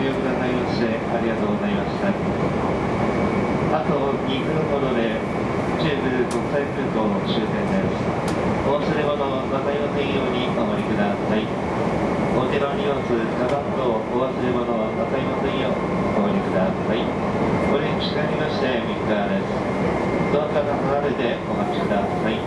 利用くださいましてありがとうございました。あと2分ほどで中部国際空港の終点ですお忘れ物を分かりませんようにお守りください。お手の荷物カバン等お忘れ物分かりませんようお守りください。ごれにしかりまして3日です。ドアから離れてお待ちください。